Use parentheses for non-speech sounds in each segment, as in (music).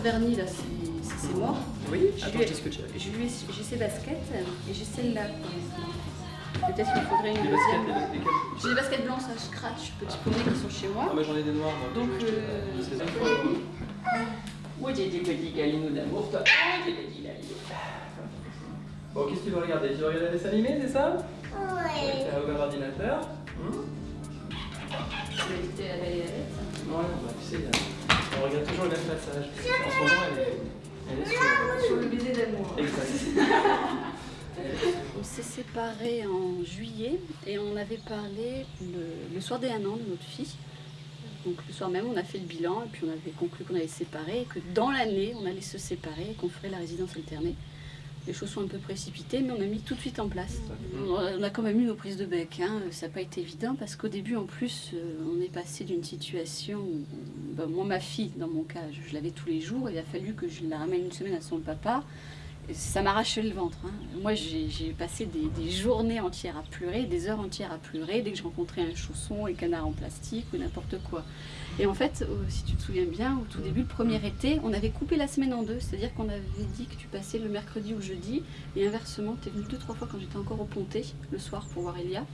vernis, là, c'est mort. Oui, attends, lui ai- je discute avec. Je lui ai- J'ai ses baskets et j'ai celle-là. Peut-être qu'il faudrait une deuxième. J'ai des baskets blanches à scratch, petits poneys qui sont chez Ah, moi. mais j'en ai des noirs, moi. Donc, Oui, j'ai des petits câlins d'amour, toi? Ah, j'ai des petits câlins. Bon, qu'est-ce que tu veux regarder? Tu veux regarder un dessin animé, c'est ça? Ouais. Tu as ouvert l'ordinateur Hum Elle était à la Belle et la Bête. Ouais, bah, tu sais, toujours le même passage. En ce moment, elle est, elle est sur... Sur le baiser d'amour. On s'est séparés en juillet et on avait parlé le, le soir des un an de notre fille. Donc le soir même, on a fait le bilan et puis on avait conclu qu'on allait se séparer et que dans l'année, on allait se séparer et qu'on ferait la résidence alternée. Les choses sont un peu précipitées, mais on a mis tout de suite en place. On a- quand même eu nos prises de bec. hein. Ça n'a pas été évident parce qu'au début, en plus, euh, on est passé d'une situation où, ben, moi, ma fille, dans mon cas, je, je l'avais tous les jours. Il a fallu que je la ramène une semaine à son papa. Ça m'arrachait le ventre. hein. Moi, j'ai passé des, des journées entières à pleurer, des heures entières à pleurer dès que je rencontrais un chausson, un canard en plastique ou n'importe quoi. Et en fait, euh, si tu te souviens bien, au tout début, le premier été, on avait coupé la semaine en deux. C'est-à-dire qu'on avait dit que tu passais le mercredi ou le jeudi. Et inversement, tu es venu deux, trois fois quand j'étais encore au Pontet, le soir, pour voir Elia.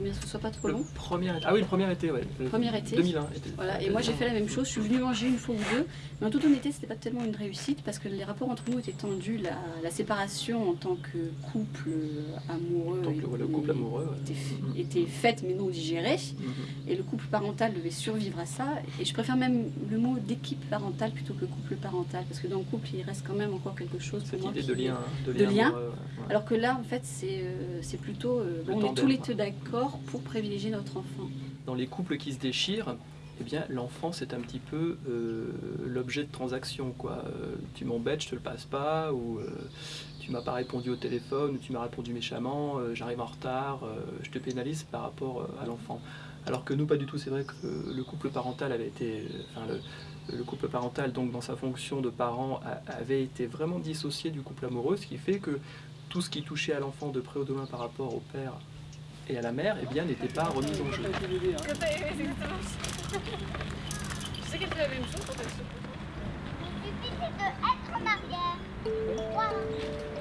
Mais que ce soit pas trop Le long. premier été. Ah oui, le premier été, ouais. Le Premier été. 2001. été. Voilà, et moi j'ai fait la même chose, je suis venue manger une fois ou deux, mais en toute honnêteté c'était pas tellement une réussite parce que les rapports entre nous étaient tendus, la, la séparation en tant que couple amoureux, le, couple était- amoureux. ouais. était, faite mais non digérée, Mhm. et le couple parental devait survivre à ça, et je préfère même le mot d'équipe parentale plutôt que couple parental, parce que dans le couple il reste quand même encore quelque chose Cette idée de lien. De de lien. amoureux, ouais. Alors que là en fait c'est euh, plutôt, euh, on est tous les deux d'accord pour privilégier notre enfant. dans les couples qui se déchirent, eh bien, l'enfant, c'est un petit peu euh, l'objet de transaction. Euh, tu m'embêtes, je te le passe pas, ou euh, tu m'as pas répondu au téléphone, ou tu m'as répondu méchamment, euh, j'arrive en retard, je te pénalise par rapport à l'enfant. Alors que nous, pas du tout. C'est vrai que le couple parental avait été, le, le couple parental, donc dans sa fonction de parent, avait été vraiment dissocié du couple amoureux, ce qui fait que tout ce qui touchait à l'enfant de près ou de loin par rapport au père et à la mère, eh bien, n'était pas remis en jeu. C'est qu'elle fait la même chose quand elle se Il suffit de être en arrière. Voilà.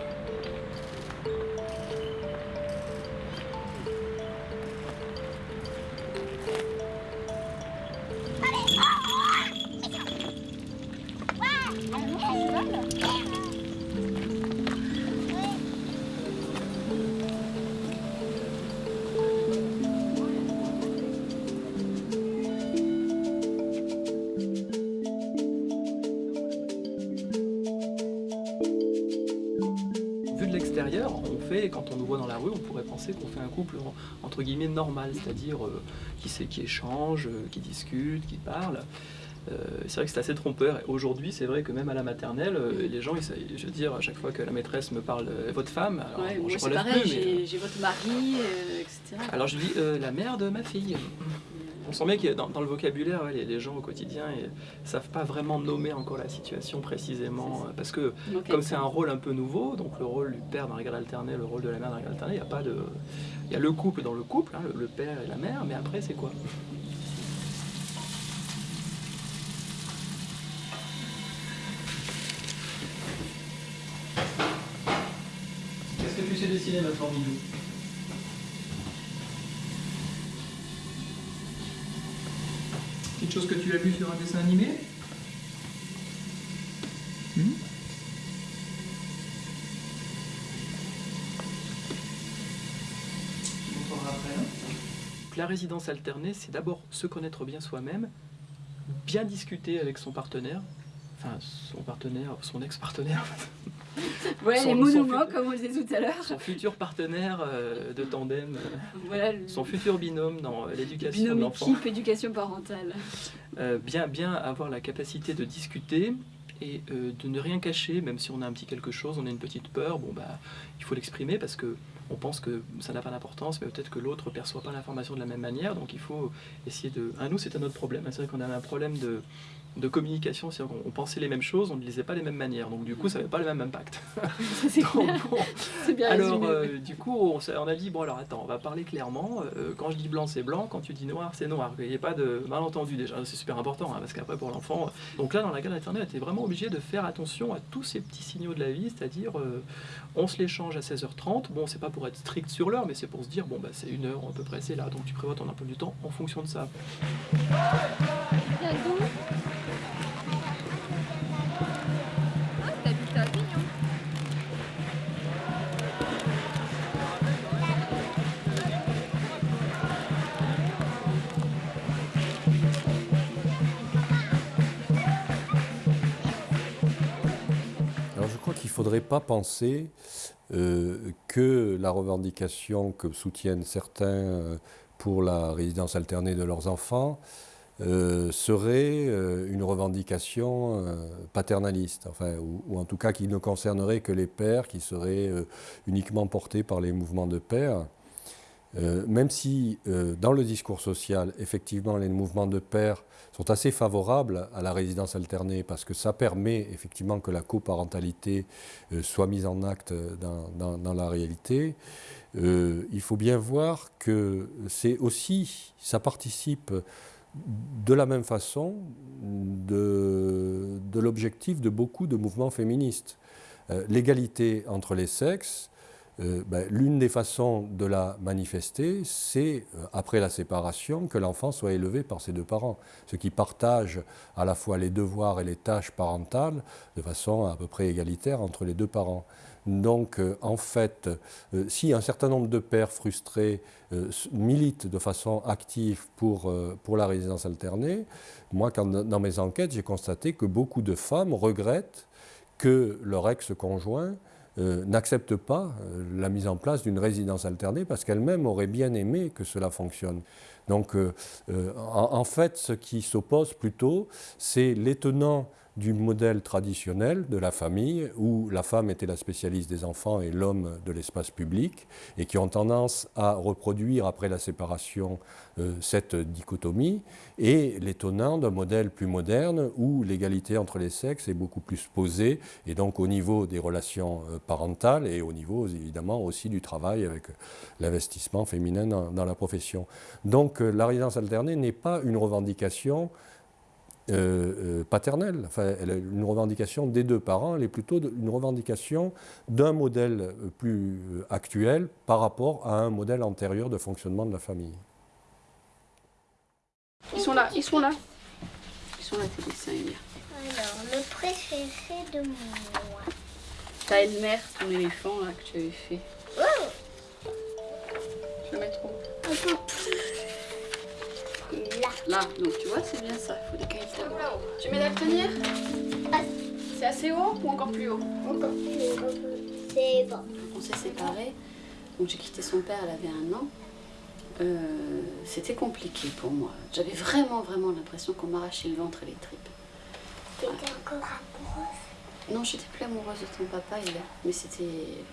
Quand on nous voit dans la rue, on pourrait penser qu'on fait un couple en- entre guillemets normal, c'est-à-dire euh, qui, sait- qui échange, euh, qui discute, qui parle. Euh, c'est vrai que c'est assez trompeur. Aujourd'hui, c'est vrai que même à la maternelle, les gens, ils- je veux dire, à chaque fois que la maîtresse me parle, votre femme, alors, Ouais, bon, moi je relève pareil, plus, j'ai votre mari, etc. alors je dis la mère de ma fille. On sent bien que dans, dans le vocabulaire, ouais, les, les gens au quotidien ne savent pas vraiment nommer encore la situation précisément. Parce que comme c'est un rôle un peu nouveau, donc le rôle du père dans la garde alternée, le rôle de la mère dans la garde alternée, il y a pas de. Il y a le couple dans le couple, hein, le, le père et la mère, mais après c'est quoi? Qu'est-ce que tu sais dessiner maintenant, Milou Quelque chose que tu as vu sur un dessin animé Hmm Tu montreras après, hein. Donc, La résidence alternée, c'est d'abord se connaître bien soi-même, bien discuter avec son partenaire, enfin son partenaire, son ex-partenaire, Voilà (laughs) Son- les fut- comme on le disait tout à l'heure. son futur partenaire euh, de tandem, euh, Voilà le son futur binôme dans euh, l'éducation de binôme l'enfant. équipe éducation parentale. Euh, bien, bien avoir la capacité de discuter et de ne rien cacher, même si on a un petit quelque chose, on a une petite peur, bon bah il faut l'exprimer parce que on pense que ça n'a pas d'importance, mais peut-être que l'autre ne perçoit pas l'information de la même manière. Donc il faut essayer de... À nous, c'est un autre problème. C'est vrai qu'on avait un problème de, de communication, c'est-à-dire qu'on pensait les mêmes choses, on ne lisait pas les mêmes manières. Donc du coup, ça n'avait pas le même impact. (laughs) (laughs) C'est bon, (laughs) C'est bien alors, euh, du coup, on, a dit, bon, alors attends, on va parler clairement. Euh, quand je dis blanc, c'est blanc. Quand tu dis noir, c'est noir. Il n'y ait pas de malentendu déjà. C'est super important, hein, parce qu'après, pour l'enfant. euh, Donc là, dans la garde maternelle, on était vraiment obligé de faire attention à tous ces petits signaux de la vie, c'est-à-dire, euh, on se l'échange à 16h30. Bon, c'est pas pour être strict sur l'heure, mais c'est pour se dire, bon, bah, c'est une heure à peu près, c'est là. Donc tu prévois ton emploi du temps en fonction de ça. Faudrait pas penser euh, que la revendication que soutiennent certains euh, pour la résidence alternée de leurs enfants euh, serait une revendication paternaliste, enfin, ou, ou en tout cas qui ne concernerait que les pères, qui seraient euh, uniquement portés par les mouvements de pères. Euh, même si euh, dans le discours social, effectivement, les mouvements de pères sont assez favorables à la résidence alternée parce que ça permet effectivement que la coparentalité euh, soit mise en acte dans, la réalité, il faut bien voir que c'est aussi, ça participe de la même façon de, l'objectif de beaucoup de mouvements féministes. L'égalité entre les sexes, euh, ben, l'une des façons de la manifester, c'est, euh, après la séparation, que l'enfant soit élevé par ses deux parents, ceux qui partagent à la fois les devoirs et les tâches parentales de façon à peu près égalitaire entre les deux parents. Donc, euh, en fait, si un certain nombre de pères frustrés militent de façon active pour, pour la résidence alternée, moi, dans mes enquêtes, j'ai constaté que beaucoup de femmes regrettent que leur ex-conjoint euh, n'accepte pas euh, la mise en place d'une résidence alternée parce qu'elle-même aurait bien aimé que cela fonctionne. Donc, euh, en, en fait, ce qui s'oppose plutôt, c'est les tenants du modèle traditionnel de la famille où la femme était la spécialiste des enfants et l'homme de l'espace public et qui ont tendance à reproduire après la séparation euh, cette dichotomie et les tenants d'un modèle plus moderne où l'égalité entre les sexes est beaucoup plus posée et donc au niveau des relations euh, parentales et au niveau évidemment aussi du travail avec l'investissement féminin dans, dans la profession. Donc euh, la résidence alternée n'est pas une revendication euh, euh, paternelle, enfin, elle est une revendication des deux parents, elle est plutôt une revendication d'un modèle euh, plus actuel par rapport à un modèle antérieur de fonctionnement de la famille. Ils sont là, ils sont là. Ils sont là, tes dessins, Emilia. Alors, le préféré de moi. Ta Elmer, ton éléphant là, que tu avais fait. Je le mettre où Un peu plus. Là. Là, donc tu vois, c'est bien ça. Il faut décaler ta voix. Tu mets la première C'est assez haut ou encore plus haut Encore plus. peu. C'est bon. On s'est séparés. Donc j'ai quitté son père, elle avait un an. Euh, C'était compliqué pour moi. J'avais vraiment, vraiment l'impression qu'on m'arrachait le ventre et les tripes. T'étais encore amoureuse. Non, j'étais plus amoureuse de ton papa, il est. Mais c'était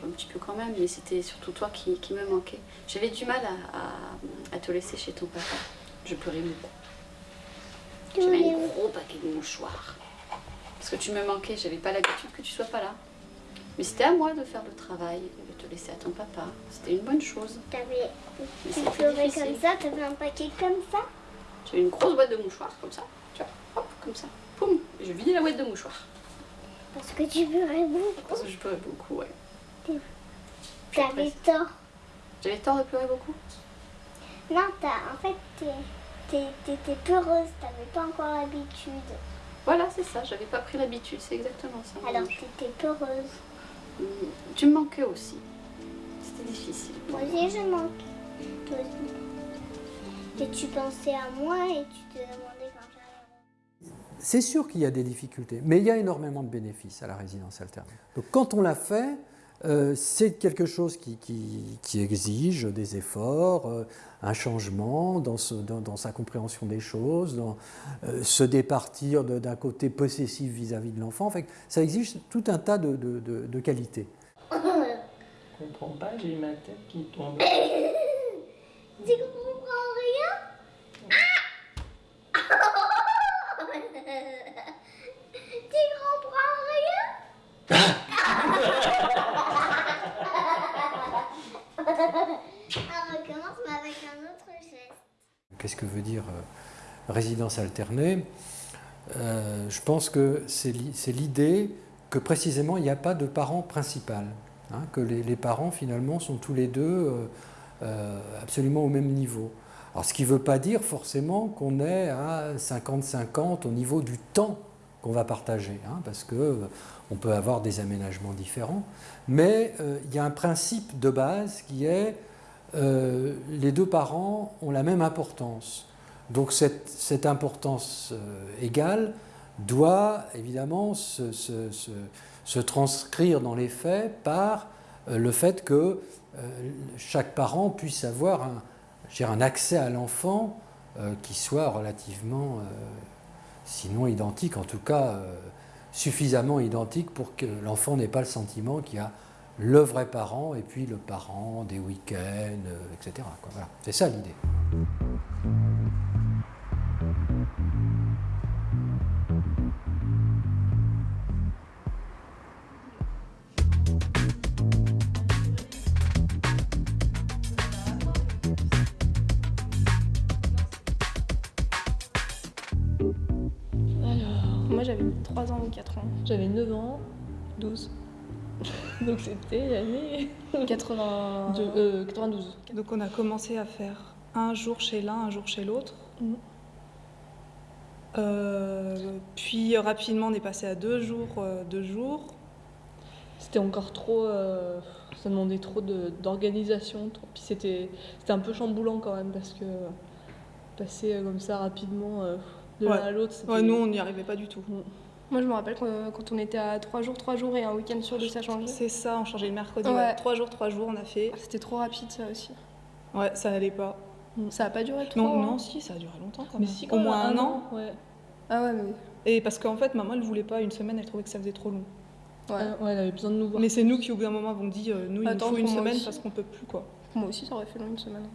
un petit peu quand même, mais c'était surtout toi qui, qui me manquait. J'avais du mal à, à- à te laisser chez ton papa. Je pleurais beaucoup. J'avais un gros paquet de mouchoirs. Parce que tu me manquais, j'avais pas l'habitude que tu sois pas là. Mais c'était à moi de faire le travail, de te laisser à ton papa. C'était une bonne chose. T'avais. Tu pleurais comme ça, t'avais un paquet comme ça? J'avais une grosse boîte de mouchoirs, comme ça. Tu vois, hop, comme ça. Poum Et je vidais la boîte de mouchoirs. Parce que tu pleurais beaucoup. Parce que je pleurais beaucoup, ouais. T'avais tort. J'avais tort de pleurer beaucoup Non, t'as, en fait, t'es- t'es- t'étais peureuse, t'avais pas encore l'habitude. Voilà, c'est ça, j'avais pas pris l'habitude, c'est exactement ça. Alors t'étais peureuse. Mm, Tu me manquais aussi. C'était difficile. Moi aussi, je manque. Toi aussi. Et tu pensais à moi et tu te demandais quand j'allais. C'est sûr qu'il y a des difficultés, mais il y a énormément de bénéfices à la résidence alternée. Donc quand on l'a fait, euh, c'est quelque chose qui, qui- qui exige des efforts, euh, un changement dans, ce- dans- dans sa compréhension des choses, dans, euh, se départir d'un côté possessif vis-à-vis de l'enfant. En fait, ça exige tout un tas de, de- de- de qualités. Je comprends pas, j'ai ma tête qui tombe. (coughs) Tu comprends rien? Ah (coughs) Tu comprends rien (coughs) On recommence mais avec un autre geste. Qu'est-ce que veut dire euh, résidence alternée Euh, Je pense que c'est li- c'est l'idée que précisément il n'y a pas de parent principal, hein, que les, parents finalement sont tous les deux euh, absolument au même niveau. Alors ce qui ne veut pas dire forcément qu'on est à 50-50 au niveau du temps qu'on va partager, hein, parce euh, on peut avoir des aménagements différents, mais il y a un principe de base qui est euh, les deux parents ont la même importance. Donc cette, cette importance euh, égale doit évidemment se, se- se- transcrire dans les faits par euh, le fait que chaque parent puisse avoir un, un accès à l'enfant qui soit relativement, sinon identique, en tout cas suffisamment identique pour que l'enfant n'ait pas le sentiment qu'il y a le vrai parent et puis le parent des week-ends, euh, etc. Voilà. C'est ça l'idée. 92. Euh, euh, donc on a commencé à faire un jour chez l'un, un jour chez l'autre. Mm. Euh, puis rapidement on est passé à deux jours, deux jours. C'était encore trop, ça demandait trop d'organisation. Puis c'était un peu chamboulant quand même parce que passer comme ça rapidement de l'un à l'autre. Ouais, nous on n'y arrivait pas du tout. Mm. Moi, je me rappelle quand, quand on était à 3 jours, 3 jours et un week-end sur deux, ça changeait. C'est ça, on changeait le mercredi. Ouais. ouais. Trois jours, trois jours on a fait. C'était trop rapide, ça aussi. Ouais, ça n'allait pas. Ça a pas duré trop. Non, hein. non, si, ça a duré longtemps quand Mais même. si, Au quand même, moins un an. Ouais. Ah ouais, mais. Et parce qu'en fait, maman, elle voulait pas une semaine, elle trouvait que ça faisait trop long. Ouais. Ah, ouais, elle avait besoin de nous voir. Mais c'est nous qui, au bout d'un moment, avons dit, euh, nous, il Attends, nous faut une semaine aussi. parce qu'on peut plus, quoi. Moi aussi, ça aurait fait long une semaine.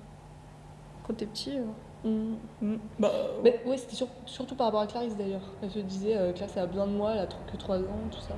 Quand t'es petit. euh. Mm. Mm. Bah, Mais ouais, c'était sur- surtout par rapport à Clarisse d'ailleurs. Elle se disait, euh, Clarisse a besoin de moi, elle a que 3 ans, tout ça.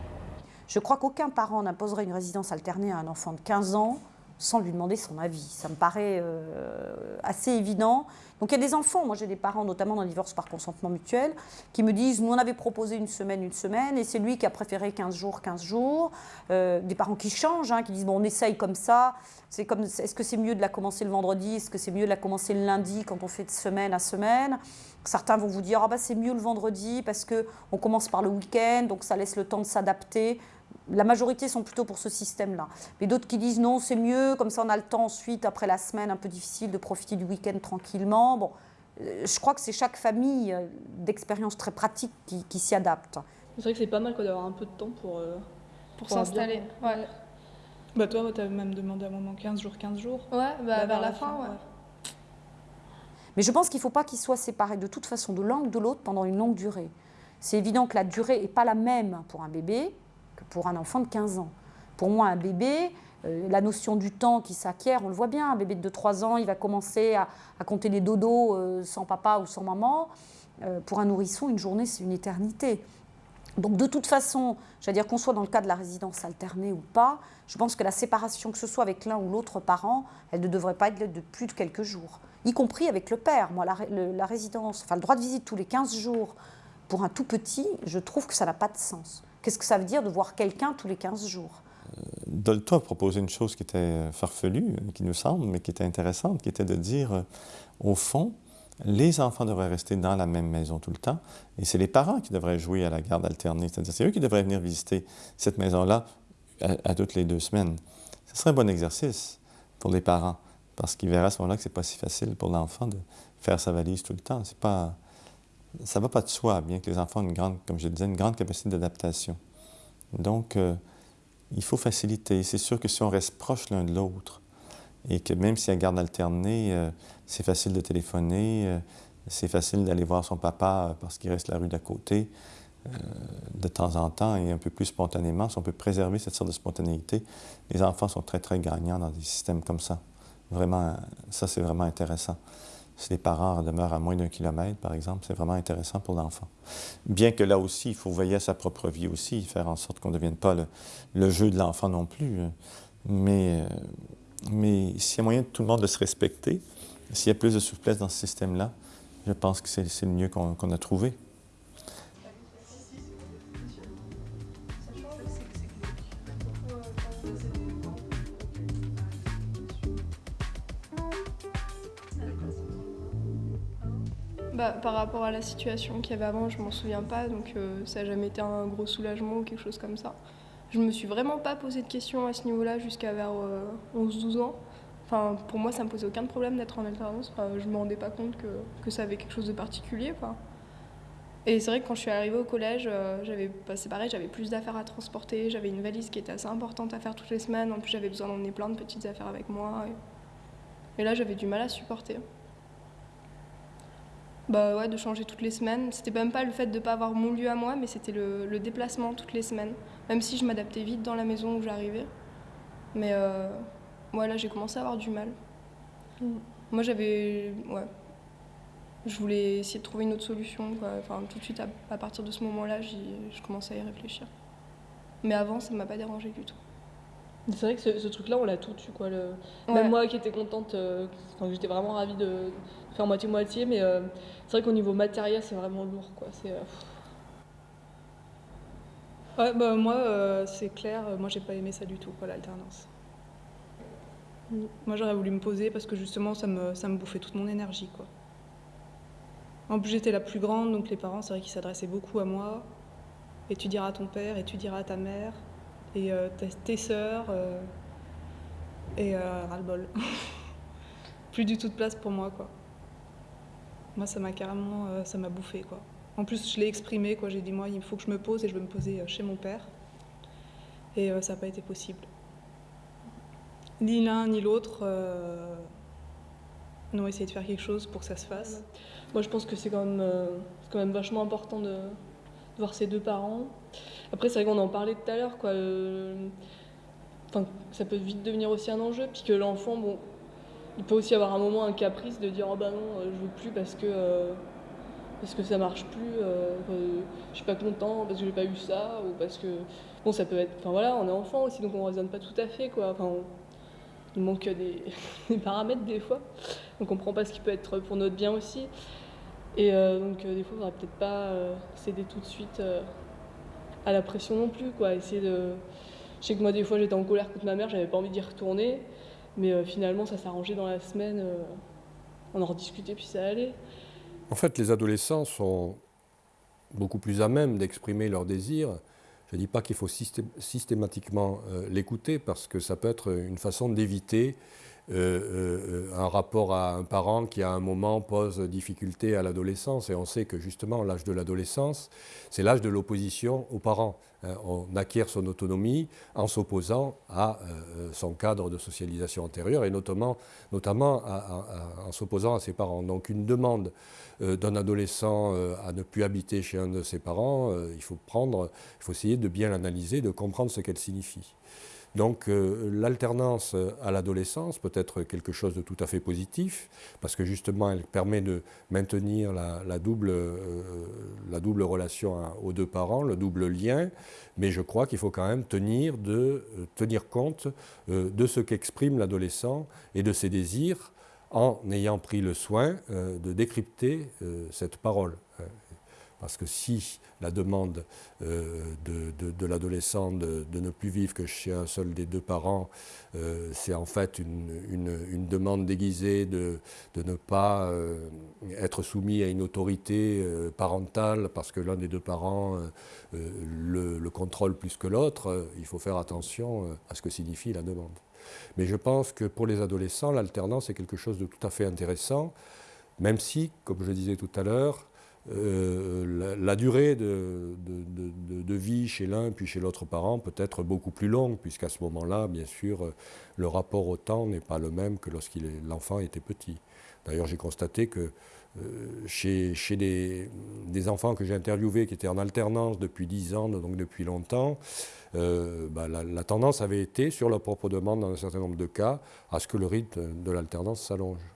Je crois qu'aucun parent n'imposerait une résidence alternée à un enfant de 15 ans sans lui demander son avis. Ça me paraît euh, assez évident. Donc il y a des enfants, moi j'ai des parents, notamment dans le divorce par consentement mutuel, qui me disent, nous on avait proposé une semaine, une semaine, et c'est lui qui a préféré 15 jours, 15 jours. Euh, des parents qui changent, hein, qui disent, bon on essaye comme ça. C'est comme, est-ce que c'est mieux de la commencer le vendredi? Est-ce que c'est mieux de la commencer le lundi quand on fait de semaine à semaine? Certains vont vous dire, ah bah, c'est mieux le vendredi parce qu'on commence par le week-end, donc ça laisse le temps de s'adapter. La majorité sont plutôt pour ce système-là. Mais d'autres qui disent non, c'est mieux, comme ça on a le temps ensuite, après la semaine un peu difficile, de profiter du week-end tranquillement. Bon, euh, je crois que c'est chaque famille euh, d'expérience très pratique qui, qui s'y adapte. C'est vrai que c'est pas mal d'avoir un peu de temps pour. euh, Pour s'installer. Ouais. bah toi, t'avais même demandé à un moment 15 jours, 15 jours. Ouais, bah, vers, la, fin, ouais. Mais je pense qu'il ne faut pas qu'ils soient séparés de toute façon de l'un ou de l'autre pendant une longue durée. C'est évident que la durée n'est pas la même pour un bébé pour un enfant de 15 ans. Pour moi, un bébé, euh, la notion du temps qui s'acquiert, on le voit bien, un bébé de 3 ans, il va commencer à, compter les dodos euh, sans papa ou sans maman. Euh, pour un nourrisson, une journée, c'est une éternité. Donc de toute façon, j'allais dire qu'on soit dans le cas de la résidence alternée ou pas, je pense que la séparation, que ce soit avec l'un ou l'autre parent, elle ne devrait pas être de plus de quelques jours, y compris avec le père. Moi, la, la résidence, enfin le droit de visite tous les 15 jours pour un tout petit, je trouve que ça n'a pas de sens. Qu'est-ce que ça veut dire de voir quelqu'un tous les 15 jours? Dolto a proposé une chose qui était euh, farfelue, euh, qui nous semble, mais qui était intéressante, qui était de dire, euh, au fond, les enfants devraient rester dans la même maison tout le temps, et c'est les parents qui devraient jouer à la garde alternée, c'est-à-dire c'est eux qui devraient venir visiter cette maison-là à, à toutes les deux semaines. Ce serait un bon exercice pour les parents, parce qu'ils verraient à ce moment-là que c'est pas si facile pour l'enfant de faire sa valise tout le temps. C'est pas, ça va pas de soi, bien que les enfants aient une grande, comme je le disais, une grande capacité d'adaptation. Donc, euh, il faut faciliter. C'est sûr que si on reste proche l'un de l'autre, et que même si y a garde alternée, euh, c'est facile de téléphoner, euh, c'est facile d'aller voir son papa parce qu'il reste la rue d'à côté, de temps en temps et un peu plus spontanément, si on peut préserver cette sorte de spontanéité, les enfants sont très, très gagnants dans des systèmes comme ça. Vraiment, ça, c'est vraiment intéressant. Si les parents demeurent à moins d'un kilomètre, par exemple, c'est vraiment intéressant pour l'enfant. Bien que là aussi, il faut veiller à sa propre vie aussi, faire en sorte qu'on ne devienne pas le, jeu de l'enfant non plus. Mais, euh, mais s'il y a moyen de tout le monde de se respecter, s'il y a plus de souplesse dans ce système-là, je pense que c'est le mieux qu'on a trouvé. Bah, par rapport à la situation qu'il y avait avant, je m'en souviens pas, donc euh, ça n'a jamais été un gros soulagement ou quelque chose comme ça. Je me suis vraiment pas posé de questions à ce niveau-là jusqu'à vers 11-12 euh, ans. Enfin, pour moi, ça me posait aucun problème d'être en alternance. Enfin, je me rendais pas compte que, que, ça avait quelque chose de particulier. Et c'est vrai que quand je suis arrivée au collège, euh, j'avais, bah, c'est pareil, j'avais plus d'affaires à transporter. J'avais une valise qui était assez importante à faire toutes les semaines. En plus, j'avais besoin d'emmener plein de petites affaires avec moi. et là, j'avais du mal à supporter. Bah ouais, de changer toutes les semaines. C'était même pas le fait de pas avoir mon lieu à moi, mais c'était le, déplacement toutes les semaines. Même si je m'adaptais vite dans la maison où j'arrivais. Mais euh, là, j'ai commencé à avoir du mal. Mm. Moi, j'avais. Ouais. Je voulais essayer de trouver une autre solution. Quoi. Enfin, tout de suite, à, partir de ce moment-là, je commençais à y réfléchir. Mais avant, ça ne m'a pas dérangé du tout. C'est vrai que ce, truc-là, on l'a tout eu. Quoi. Le... Même moi qui étais contente, euh, j'étais vraiment ravie de faire moitié-moitié, mais euh, c'est vrai qu'au niveau matériel, c'est vraiment lourd. Quoi. C'est, euh, ouais, bah, moi, c'est clair, moi j'ai pas aimé ça du tout, quoi, l'alternance. Mm. Moi j'aurais voulu me poser parce que justement ça me, ça me bouffait toute mon énergie. Quoi. En plus j'étais la plus grande, donc les parents, c'est vrai qu'ils s'adressaient beaucoup à moi. Et tu diras à ton père, et tu diras à ta mère et euh, tes sœurs euh, et euh, ras-le-bol. (laughs) Plus du tout de place pour moi, quoi. Moi, ça m'a carrément, ça m'a bouffé, quoi. En plus, je l'ai exprimé, quoi. J'ai dit, moi, il faut que je me pose et je veux me poser chez mon père. Et ça n'a pas été possible. Ni l'un ni l'autre n'ont essayé de faire quelque chose pour que ça se fasse. Moi, je pense que c'est quand, même, quand même vachement important de, voir ses deux parents. Après, c'est vrai qu'on en parlait tout à l'heure, quoi. Euh, enfin, ça peut vite devenir aussi un enjeu, puis que l'enfant, bon, il peut aussi avoir un moment un caprice de dire oh bah non, euh, je veux plus parce que euh, parce que ça marche plus, je suis pas content parce que j'ai pas eu ça ou parce que bon ça peut être, enfin voilà, on est enfant aussi donc on raisonne pas tout à fait quoi. Enfin, il manque (laughs) des, paramètres des fois, on comprend pas ce qui peut être pour notre bien aussi. Et euh, donc, euh, des fois, il faudrait peut-être pas euh, céder tout de suite à la pression non plus, quoi. Essayer de. Je sais que moi, des fois, j'étais en colère contre ma mère, j'avais pas envie d'y retourner, mais finalement, ça s'arrangeait dans la semaine. on en rediscutait, puis ça allait. En fait, les adolescents sont beaucoup plus à même d'exprimer leurs désirs. Je ne dis pas qu'il faut systématiquement l'écouter parce que ça peut être une façon d'éviter euh, euh, un rapport à un parent qui à un moment pose difficulté à l'adolescence. Et on sait que justement l'âge de l'adolescence, c'est l'âge de l'opposition aux parents. Hein. on acquiert son autonomie en s'opposant à euh, son cadre de socialisation antérieure et notamment, notamment en s'opposant à ses parents. Donc une demande d'un adolescent à ne plus habiter chez un de ses parents, il faut prendre, il faut essayer de bien l'analyser, de comprendre ce qu'elle signifie. Donc euh, l'alternance à l'adolescence peut être quelque chose de tout à fait positif, parce que justement elle permet de maintenir la, double, euh, double, relation aux deux parents, le double lien, mais je crois qu'il faut quand même tenir, euh, tenir compte de ce qu'exprime l'adolescent et de ses désirs en ayant pris le soin de décrypter cette parole. Parce que si la demande euh, de, l'adolescent de, ne plus vivre que chez un seul des deux parents, euh, c'est en fait une, demande déguisée de, ne pas euh, être soumis à une autorité parentale parce que l'un des deux parents le, le, contrôle plus que l'autre, il faut faire attention à ce que signifie la demande. Mais je pense que pour les adolescents, l'alternance est quelque chose de tout à fait intéressant, même si, comme je disais tout à l'heure, euh, la, durée de, vie chez l'un puis chez l'autre parent peut être beaucoup plus longue, puisqu'à ce moment-là, bien sûr, le rapport au temps n'est pas le même que lorsqu'il l'enfant était petit. D'ailleurs, j'ai constaté que chez, chez des, enfants que j'ai interviewés qui étaient en alternance depuis 10 ans, donc depuis longtemps, bah, la, tendance avait été, sur leur propre demande dans un certain nombre de cas, à ce que le rythme de l'alternance s'allonge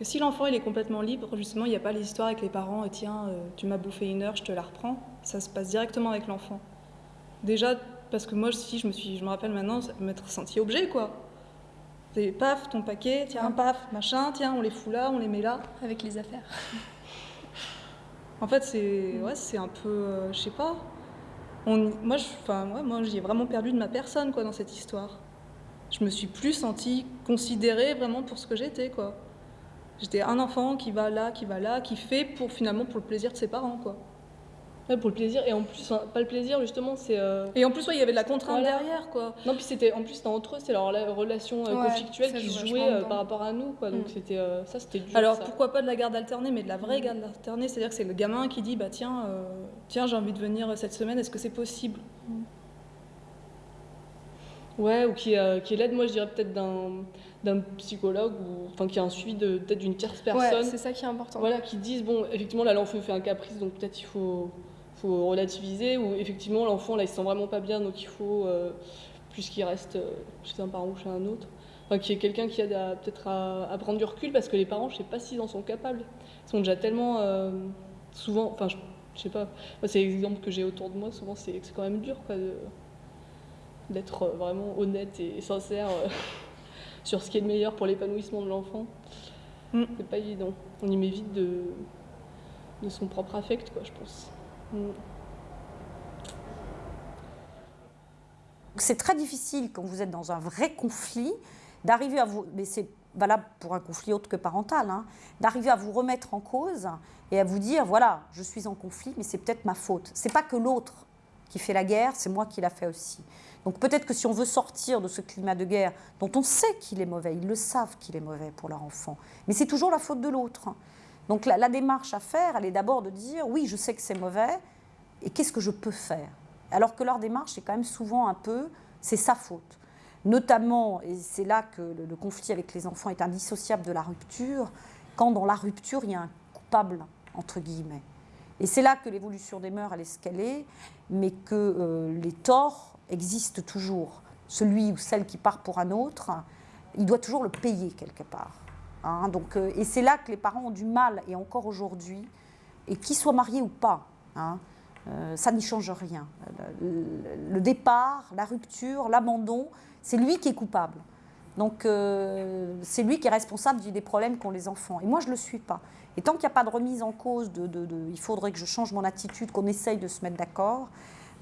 que si l'enfant il est complètement libre, justement, il n'y a pas les histoires avec les parents, tiens, euh, tu m'as bouffé une heure, je te la reprends. Ça se passe directement avec l'enfant. Déjà, parce que moi, si je me suis, je me rappelle maintenant, m'être senti objet, quoi. Paf, ton paquet, tiens, paf, machin, tiens, on les fout là, on les met là. Avec les affaires. en fait, c'est, ouais, c'est un peu, euh, je sais pas. On, moi, je, enfin, moi, vraiment perdu de ma personne, quoi, dans cette histoire. Je me suis plus sentie considérée vraiment pour ce que j'étais, quoi. J'étais un enfant qui va là, qui va là, qui fait pour finalement pour le plaisir de ses parents, quoi. Ouais, pour le plaisir et en plus pas le plaisir justement c'est euh, et en plus ouais, il y avait de la contrainte derrière quoi non puis c'était en plus c'était entre eux c'est leur relation euh, conflictuelle qui se jouait euh, par rapport à nous quoi donc mm. c'était ça c'était dur alors pourquoi pas de la garde alternée mais de la vraie mm. garde alternée c'est à dire que c'est le gamin qui dit bah tiens tiens j'ai envie de venir cette semaine est-ce que c'est possible? Mm. Ouais, ou qui, qui est l'aide, moi je dirais peut-être d'un psychologue ou enfin qui a un suivi de peut-être d'une tierce personne. Ouais, c'est ça qui est important. Voilà, qui disent bon, effectivement là l'enfant fait un caprice donc peut-être il faut, faut relativiser ou effectivement l'enfant là il se sent vraiment pas bien donc il faut euh, plus qu'il reste euh, chez un parent ou chez un autre. Enfin, qui est quelqu'un qui aide peut-être à, prendre du recul parce que les parents je sais pas s'ils en sont capables. Ils sont déjà tellement euh, souvent, enfin je, sais pas, c'est l'exemple que j'ai autour de moi souvent c'est quand même dur quoi de d'être euh, vraiment honnête et sincère euh, (laughs) sur ce qui est le meilleur pour l'épanouissement de l'enfant. Mm. C'est pas évident. On y met vite de, de son propre affect, quoi, je pense. Mm. C'est très difficile quand vous êtes dans un vrai conflit d'arriver à vous, mais c'est valable pour un conflit autre que parental, hein, d'arriver à vous remettre en cause et à vous dire voilà, je suis en conflit, mais c'est peut-être ma faute. C'est pas que l'autre qui fait la guerre, c'est moi qui la fais aussi. Donc peut-être que si on veut sortir de ce climat de guerre, dont on sait qu'il est mauvais, ils le savent qu'il est mauvais pour leur enfant, mais c'est toujours la faute de l'autre. Donc la, démarche à faire, elle est d'abord de dire, oui, je sais que c'est mauvais, et qu'est-ce que je peux faire? Alors que leur démarche est quand même souvent un peu, c'est sa faute. Notamment, et c'est là que le, conflit avec les enfants est indissociable de la rupture, quand dans la rupture, il y a un coupable, entre guillemets. Et c'est là que l'évolution des mœurs, elle est, mais que euh, les torts existe toujours. Celui ou celle qui part pour un autre, il doit toujours le payer quelque part. Hein. donc, euh, et c'est là que les parents ont du mal, et encore aujourd'hui, et qu'ils soient mariés ou pas, hein, euh, ça n'y change rien. Le, départ, la rupture, l'abandon, c'est lui qui est coupable. Donc euh, c'est lui qui est responsable des problèmes qu'ont les enfants. Et moi, je ne le suis pas. Et tant qu'il n'y a pas de remise en cause, de, il faudrait que je change mon attitude, qu'on essaye de se mettre d'accord,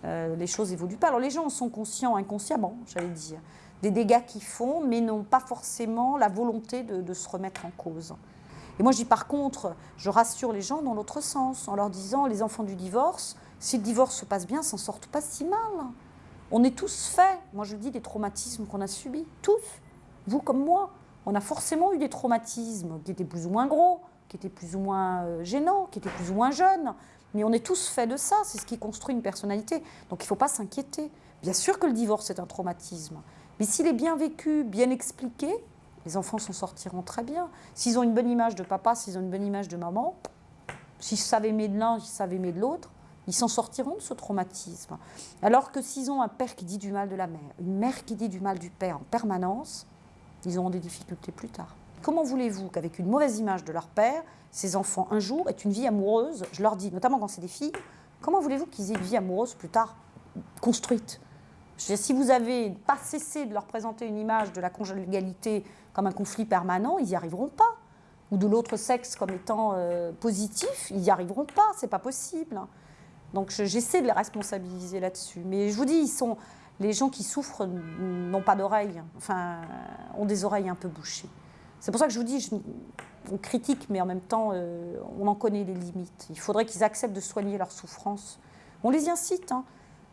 euh, les choses évoluent pas. Alors les gens sont conscients, inconsciemment, j'allais dire, des dégâts qu'ils font, mais n'ont pas forcément la volonté de, se remettre en cause. Et moi je dis par contre, je rassure les gens dans l'autre sens, en leur disant, les enfants du divorce, si le divorce se passe bien, s'en sortent pas si mal. On est tous faits, moi je dis, des traumatismes qu'on a subis, tous, vous comme moi. On a forcément eu des traumatismes qui étaient plus ou moins gros, qui étaient plus ou moins euh, gênants, qui étaient plus ou moins jeunes. Mais on est tous faits de ça, c'est ce qui construit une personnalité. Donc il ne faut pas s'inquiéter. Bien sûr que le divorce est un traumatisme, mais s'il est bien vécu, bien expliqué, les enfants s'en sortiront très bien. S'ils ont une bonne image de papa, s'ils ont une bonne image de maman, s'ils savent aimer de l'un, s'ils savent aimer de l'autre, ils s'en sortiront de ce traumatisme. Alors que s'ils ont un père qui dit du mal de la mère, une mère qui dit du mal du père en permanence, ils auront des difficultés plus tard. Comment voulez-vous qu'avec une mauvaise image de leur père, ces enfants un jour aient une vie amoureuse? Je leur dis, notamment quand c'est des filles, comment voulez-vous qu'ils aient une vie amoureuse plus tard construite? Si vous avez pas cessé de leur présenter une image de la conjugalité comme un conflit permanent, ils n'y arriveront pas. Ou de l'autre sexe comme étant euh, positif, ils n'y arriveront pas, c'est pas possible. Donc j'essaie de les responsabiliser là-dessus. Mais je vous dis, ils sont, les gens qui souffrent n'ont pas d'oreilles, enfin, ont des oreilles un peu bouchées. C'est pour ça que je vous dis, on critique, mais en même temps, euh, on en connaît les limites. Il faudrait qu'ils acceptent de soigner leur souffrance. On les incite hein,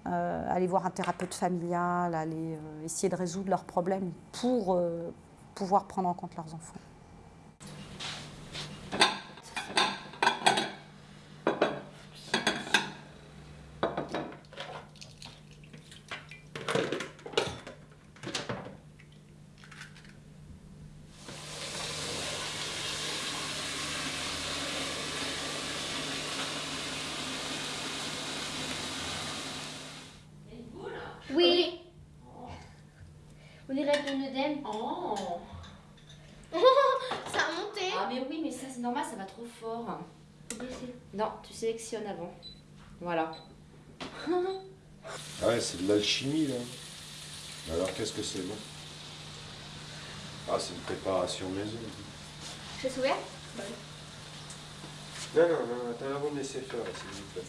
euh, à aller voir un thérapeute familial, à aller euh, essayer de résoudre leurs problèmes pour pouvoir prendre en compte leurs enfants. ton œdème. Oh Ça a monté. Ah mais oui, mais ça c'est normal, ça va trop fort. Non, tu sélectionnes avant. Voilà. (laughs) Ah ouais, c'est de l'alchimie, là. Alors, qu'est-ce que c'est, bon? Ah, c'est une préparation maison. Je suis ouvert Non, non, non, attends, avant de laisser faire, s'il vous plaît.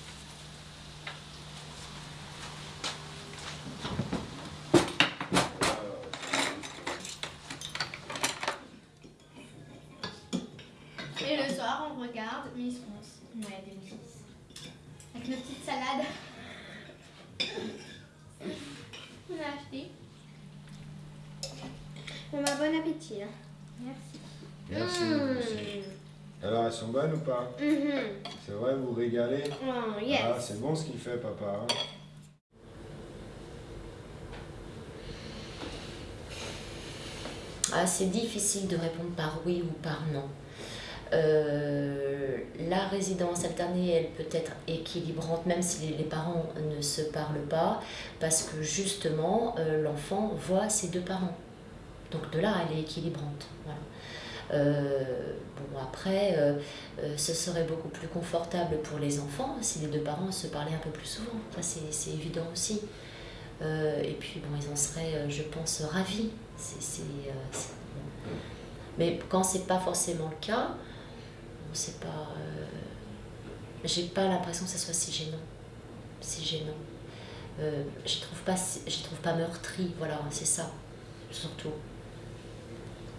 Et le soir, on regarde Miss France. Ouais, 2006. Avec nos petites salades. On a acheté. Bon appétit. hein. Merci. Merci. Mmh. Alors, elles sont bonnes ou pas? Mhm. C'est vrai, vous vous régalez? Oh, yes. Ah, c'est bon ce qu'il fait, papa. hein Ah, c'est difficile de répondre par oui ou par non. Euh, la résidence alternée, elle peut être équilibrante, même si les, les parents ne se parlent pas, parce que justement, euh, l'enfant voit ses deux parents. Donc de là, elle est équilibrante. Voilà. Euh, bon, après, euh, euh, ce serait beaucoup plus confortable pour les enfants si les deux parents se parlaient un peu plus souvent. C'est évident aussi. Et puis, bon, ils en seraient, je pense, ravis. Mais quand c'est pas forcément le cas, c'est pas. j'ai pas l'impression que ça soit si gênant. Si gênant. J'y trouve pas, j'y trouve pas meurtri, voilà, c'est ça, surtout.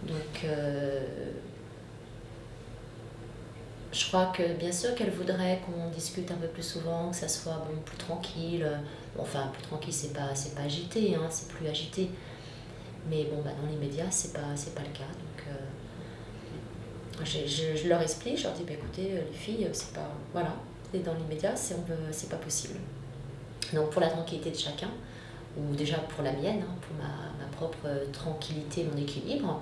Donc, euh, je crois que bien sûr qu'elle voudrait qu'on discute un peu plus souvent, que ça soit bon, plus tranquille. Enfin, plus tranquille, c'est pas, pas agité, hein, c'est plus agité. Mais bon, bah, dans l'immédiat, c'est pas, pas le cas. Donc, euh, je, je- leur explique, je leur dis, bah, écoutez, euh, les filles, c'est pas. Voilà, et dans l'immédiat, c'est, pas possible. Donc, pour la tranquillité de chacun, ou déjà pour la mienne, hein, pour ma, ma propre tranquillité, mon équilibre,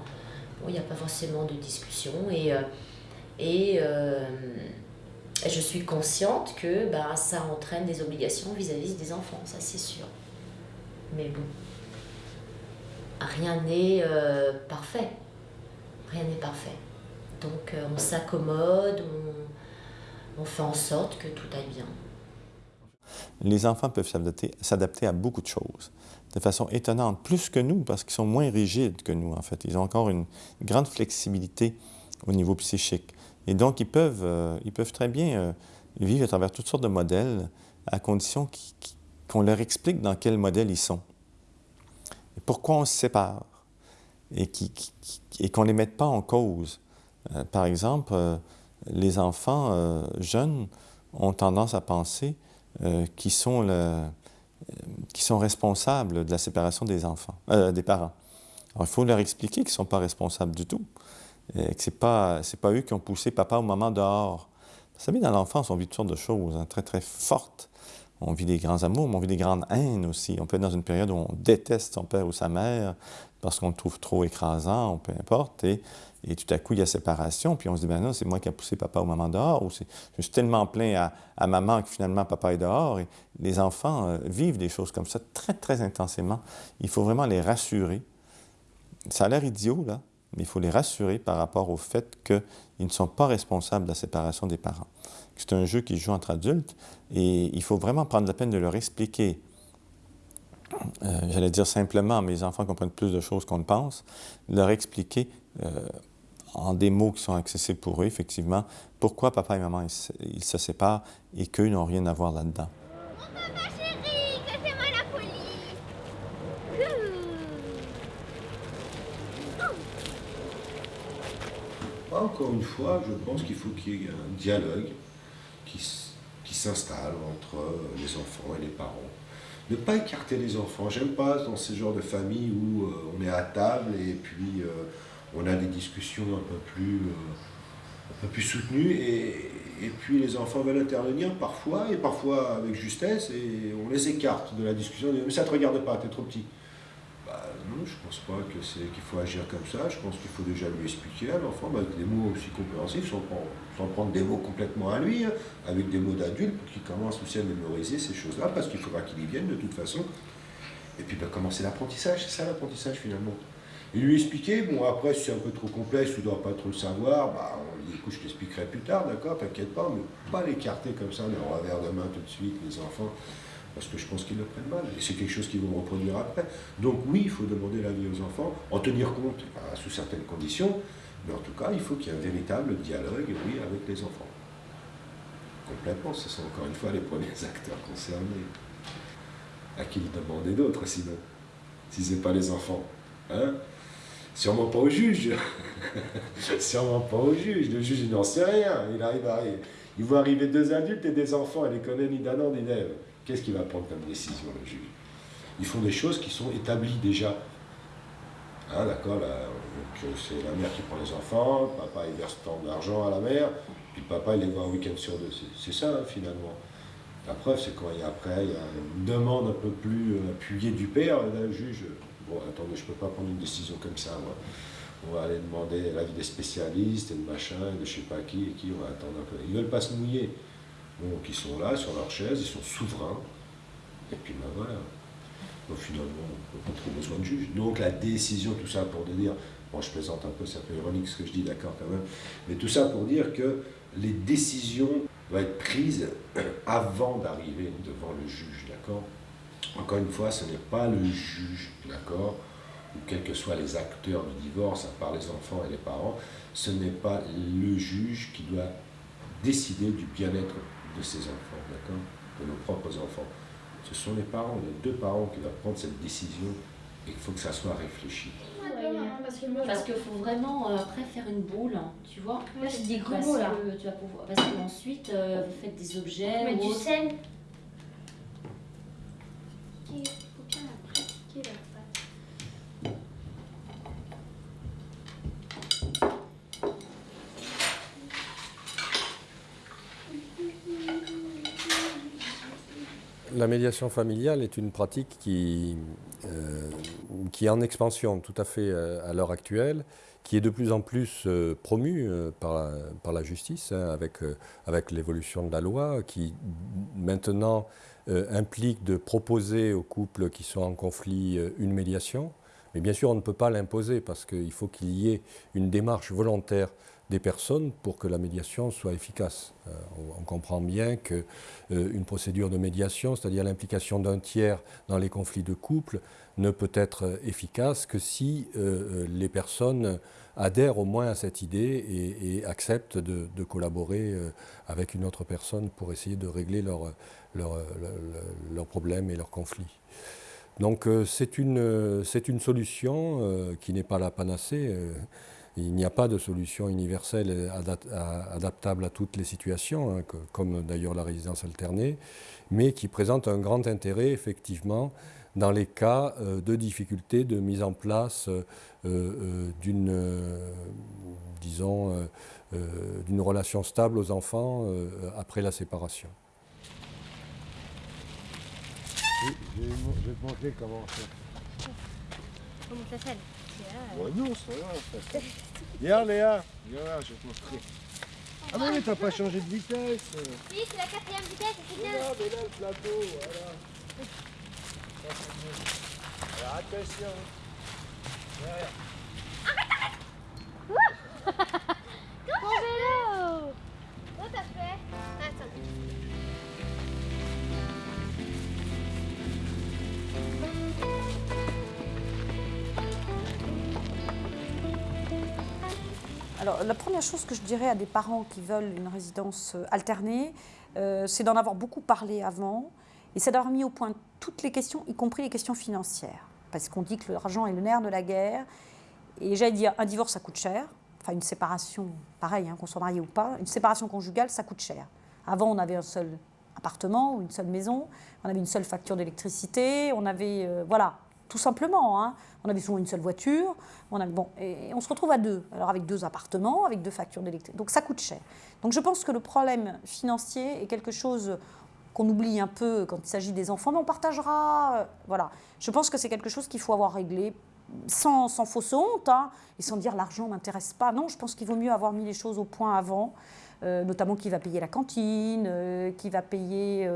il n'y a pas forcément de discussion. Et. euh, et euh, je suis consciente que bah, ça entraîne des obligations vis-à-vis des enfants, ça c'est sûr. Mais bon, rien n'est euh, parfait. Rien n'est parfait. Donc on s'accommode, on, on fait en sorte que tout aille bien. Les enfants peuvent s'adapter à beaucoup de choses de façon étonnante, plus que nous, parce qu'ils sont moins rigides que nous, en fait. Ils ont encore une grande flexibilité au niveau psychique. Et donc, ils peuvent, euh, ils peuvent très bien euh, vivre à travers toutes sortes de modèles, à condition qu'on leur explique dans quel modèle ils sont. Et pourquoi on se sépare. Et qu'on ne les mette pas en cause? Euh, par exemple, les enfants jeunes ont tendance à penser qu'ils sont, le- qui sont responsables de la séparation des enfants, euh, des parents. Alors, il faut leur expliquer qu'ils ne sont pas responsables du tout, que ce n'est pas, eux qui ont poussé papa ou maman dehors. Vous savez, dans l'enfance, on vit toutes sortes de choses hein, très, très fortes. On vit des grands amours, mais on vit des grandes haines aussi. On peut être dans une période où on déteste son père ou sa mère parce qu'on le trouve trop écrasant, ou peu importe. Et tout à coup, il y a séparation, puis on se dit, ben non, c'est moi qui ai poussé papa ou maman dehors, ou je suis tellement plein à, maman que finalement papa est dehors. Et les enfants euh, vivent des choses comme ça très, très intensément. Il faut vraiment les rassurer. Ça a l'air idiot, là, mais il faut les rassurer par rapport au fait qu'ils ne sont pas responsables de la séparation des parents. C'est un jeu qui joue entre adultes et il faut vraiment prendre la peine de leur expliquer. euh, J'allais dire simplement, les enfants comprennent plus de choses qu'on ne pense, leur expliquer euh, en des mots qui sont accessibles pour eux, effectivement, pourquoi papa et maman ils ils se séparent et qu'eux n'ont rien à voir là-dedans? Encore une fois, je pense qu'il faut qu'il y ait un dialogue qui, qui s'installe entre euh, les enfants et les parents. Ne pas écarter les enfants. J'aime pas dans ce genre de famille où euh, on est à table et puis euh, on a des discussions un peu plus, euh, soutenues et, puis les enfants veulent intervenir parfois et parfois avec justesse et on les écarte de la discussion. Mais ça te regarde pas, tu es trop petit. Bah, non, je pense pas que c'est qu'il faut agir comme ça. Je pense qu'il faut déjà lui expliquer à l'enfant, bah, avec des mots aussi compréhensifs, sans prendre, sans prendre des mots complètement à lui, hein, avec des mots d'adulte pour qu'il commence aussi à mémoriser ces choses-là, parce qu'il faudra qu'il y vienne de toute façon. Et puis bah, commencer l'apprentissage, c'est ça l'apprentissage finalement. Et lui expliquer, bon après si c'est un peu trop complexe, tu ne dois pas trop le savoir, bah on écoute je t'expliquerai plus tard, d'accord, t'inquiète pas, mais pas l'écarter comme ça, le revers de main tout de suite, les enfants, parce que je pense qu'ils le prennent mal, et c'est quelque chose qu'ils vont reproduire après. Donc oui, il faut demander l'avis aux enfants, en tenir compte, bah, sous certaines conditions, mais en tout cas, il faut qu'il y ait un véritable dialogue, oui, avec les enfants. Complètement, ce sont encore une fois les premiers (laughs) acteurs concernés. À qui demander d'autres sinon, si ce n'est pas les enfants hein Sûrement pas au juge. (laughs) Sûrement pas au juge. Le juge, il n'en sait rien. Il arrive à Il voit arriver deux adultes et des enfants. Il les connaît ni d'Adam ni d'Ève. Qu'est-ce qu'il va prendre comme décision, le juge? Ils font des choses qui sont établies déjà. Hein, d'accord C'est la mère qui prend les enfants, papa il verse tant d'argent à la mère, puis papa il les voit un week-end sur deux. C'est ça, hein, finalement. La preuve, c'est quand il y a après, il y a une demande un peu plus euh, appuyée du père, le juge bon, attendez, je ne peux pas prendre une décision comme ça, moi. On va aller demander l'avis des spécialistes et de machin, et de je ne sais pas qui, et qui, on va attendre un peu. Ils ne veulent pas se mouiller. Donc ils sont là, sur leur chaise, ils sont souverains. Et puis ben voilà. Donc finalement, on n'a pas trop besoin de juge. Donc la décision, tout ça pour dire, bon je plaisante un peu, c'est un peu ironique ce que je dis, d'accord quand même, mais tout ça pour dire que les décisions doivent être prises (clears throat) avant d'arriver devant le juge, d'accord? Encore une fois, ce n'est pas le juge, d'accord, ou quels que soient les acteurs du divorce, à part les enfants et les parents, ce n'est pas le juge qui doit décider du bien-être de ses enfants, d'accord, de nos propres enfants. Ce sont les parents, les deux parents qui doivent prendre cette décision et il faut que ça soit réfléchi. Parce qu'il faut vraiment euh, après faire une boule, tu vois. Moi je dis gros parce là. que, tu vas pouvoir, parce qu'ensuite euh, vous faites des objets. Mais ou du autre. sel. La médiation familiale est une pratique qui, euh, qui est en expansion tout à fait euh, à l'heure actuelle, qui est de plus en plus euh, promue par, la, par la justice, hein, avec, avec l'évolution de la loi, qui maintenant euh, implique de proposer aux couples qui sont en conflit euh, une médiation. Mais bien sûr, on ne peut pas l'imposer parce qu'il faut qu'il y ait une démarche volontaire des personnes pour que la médiation soit efficace. Euh, on, comprend bien qu'une procédure de médiation, c'est-à-dire l'implication d'un tiers dans les conflits de couple, ne peut être euh, efficace que si euh, euh, les personnes adhèrent au moins à cette idée et, acceptent de, collaborer euh, avec une autre personne pour essayer de régler leurs leur, leur, leurs problèmes et leurs conflits. Donc euh, c'est une, euh, une solution euh, qui n'est pas la panacée. Il n'y a pas de solution universelle adaptable à toutes les situations, hein, que- comme d'ailleurs la résidence alternée, mais qui présente un grand intérêt effectivement dans les cas euh, de difficulté de mise en place euh, euh, d'une, disons, d'une relation stable aux enfants après la séparation. Je vais, je vais te montrer comment faire. Comment ça s'appelle Ouais, non, c'est pas grave. ça. Viens, Léa. Viens là, je vais te montrer. Ah mais oui, t'as pas changé de vitesse. Oui, c'est la quatrième vitesse, c'est bien. Regarde, là, le plateau, voilà. Ça. Alors, attention. Derrière. Mon vélo Alors, la première chose que je dirais à des parents qui veulent une résidence euh, alternée, euh, c'est d'en avoir beaucoup parlé avant et c'est d'avoir mis au point toutes les questions, y compris les questions financières. Parce qu'on dit que l'argent est le nerf de la guerre. Et j'allais dire, un divorce, ça coûte cher. Enfin, une séparation, pareil, hein, qu'on soit marié ou pas, une séparation conjugale, ça coûte cher. Avant, on avait un seul appartement ou une seule maison, on avait une seule facture d'électricité, on avait, euh, voilà, tout simplement. hein. On avait souvent une seule voiture, on, bon, et on se retrouve à deux, alors avec deux appartements, avec deux factures d'électricité. Donc ça coûte cher. Donc je pense que le problème financier est quelque chose qu'on oublie un peu quand il s'agit des enfants, mais on partagera. euh, voilà. Je pense que c'est quelque chose qu'il faut avoir réglé sans, sans fausse honte hein, et sans dire l'argent ne m'intéresse pas. Non, je pense qu'il vaut mieux avoir mis les choses au point avant. Notamment qui va payer la cantine, qui va payer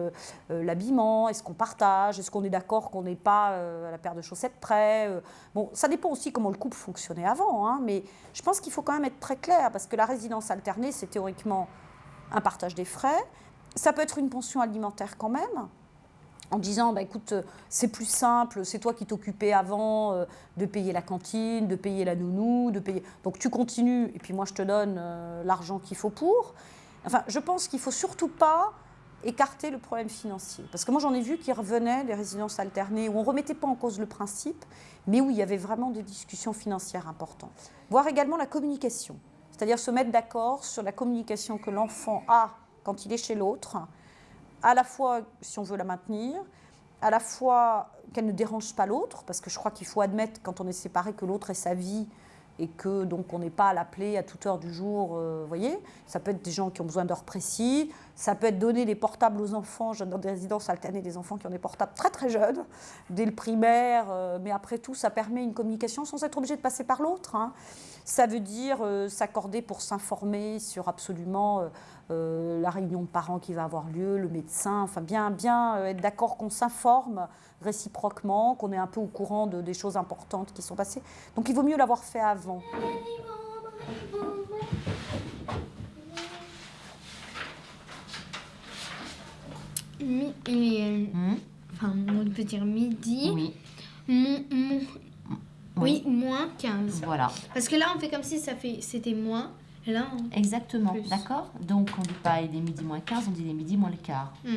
l'habillement, est-ce qu'on partage, est-ce qu'on est d'accord qu'on n'est pas à la paire de chaussettes près. bon, ça dépend aussi comment le couple fonctionnait avant, hein, mais je pense qu'il faut quand même être très clair, parce que la résidence alternée, c'est théoriquement un partage des frais. Ça peut être une pension alimentaire quand même, en disant bah, écoute, c'est plus simple, c'est toi qui t'occupais avant euh, de payer la cantine, de payer la nounou, de payer. Donc tu continues, et puis moi je te donne euh, l'argent qu'il faut pour. Enfin, je pense qu'il ne faut surtout pas écarter le problème financier. Parce que moi j'en ai vu qui revenaient, les résidences alternées, où on ne remettait pas en cause le principe, mais où il y avait vraiment des discussions financières importantes. Voir également la communication, c'est-à-dire se mettre d'accord sur la communication que l'enfant a quand il est chez l'autre, à la fois si on veut la maintenir, à la fois qu'elle ne dérange pas l'autre, parce que je crois qu'il faut admettre quand on est séparé que l'autre est sa vie et que donc on n'est pas à l'appeler à toute heure du jour, euh, voyez. Ça peut être des gens qui ont besoin d'heures précises, ça peut être donner des portables aux enfants, dans des résidences alternées, des enfants qui ont des portables très très jeunes, dès le primaire, euh, mais après tout, ça permet une communication sans être obligé de passer par l'autre. Hein. Ça veut dire euh, s'accorder pour s'informer sur absolument la réunion de parents qui va avoir lieu, le médecin, enfin bien, bien être d'accord qu'on s'informe réciproquement, qu'on est un peu au courant de, des choses importantes qui sont passées. Donc il vaut mieux l'avoir fait avant. Mi, euh, hmm? enfin, on peut dire midi. Oui. Mon, mon, oui. oui. moins 15. Voilà. Parce que là, on fait comme si ça fait, c'était moins. Exactement, d'accord? Donc on ne dit pas il est midi moins 15, on dit il est midi moins le quart. Mm.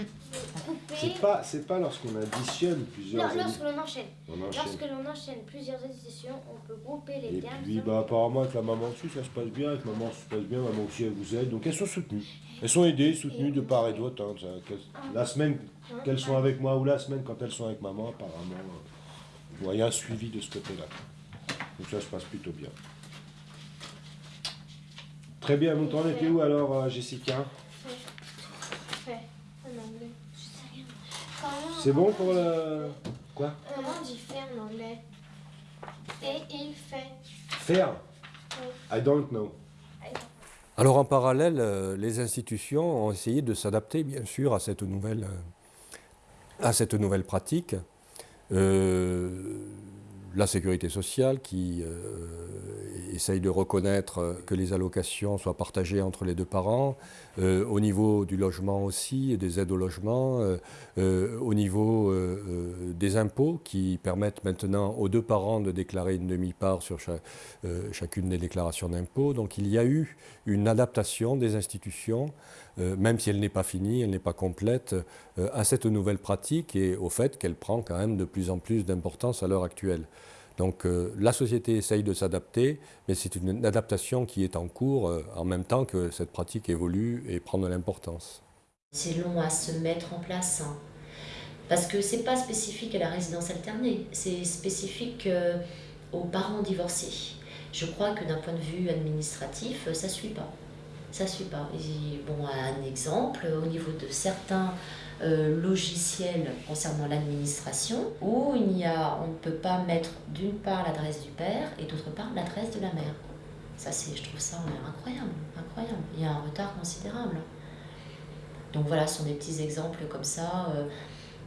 C'est pas, c'est pas lorsqu'on additionne plusieurs... Non, lorsque l'on enchaîne. Lorsque l'on enchaîne plusieurs additions, on peut grouper les Et termes. Et puis bah, apparemment avec la maman dessus, ça se passe bien, avec maman ça se passe bien, maman aussi elle vous aide, donc elles sont soutenues. Elles sont aidées, soutenues de part et d'autre. Hein, la semaine qu'elles sont avec moi ou la semaine quand elles sont avec maman, apparemment, il y a un suivi de ce côté-là. Donc ça se passe plutôt bien. Très bien, vous t'en êtes où alors, euh, Jessica? C'est bon pour le... Quoi? Comment on dit faire en anglais. Et il fait. Faire? I don't know. Alors en parallèle, euh, les institutions ont essayé de s'adapter bien sûr à cette nouvelle, euh, à cette nouvelle pratique. La sécurité sociale qui essaye de reconnaître que les allocations soient partagées entre les deux parents, euh, au niveau du logement aussi, des aides au logement, euh, euh, au niveau des impôts qui permettent maintenant aux deux parents de déclarer une demi-part sur chacune des déclarations d'impôts. Donc il y a eu une adaptation des institutions, même si elle n'est pas finie, elle n'est pas complète, à cette nouvelle pratique et au fait qu'elle prend quand même de plus en plus d'importance à l'heure actuelle. Donc euh, la société essaye de s'adapter, mais c'est une adaptation qui est en cours euh, en même temps que cette pratique évolue et prend de l'importance. C'est long à se mettre en place, hein. parce que ce n'est pas spécifique à la résidence alternée, c'est spécifique euh, aux parents divorcés. Je crois que d'un point de vue administratif, ça suit pas. Ça suit pas. bon, un exemple, au niveau de certains euh, logiciel concernant l'administration où il a, on ne peut pas mettre d'une part l'adresse du père et d'autre part l'adresse de la mère. Ça, c'est, je trouve ça incroyable, incroyable. Il y a un retard considérable. Donc voilà, ce sont des petits exemples comme ça. Euh,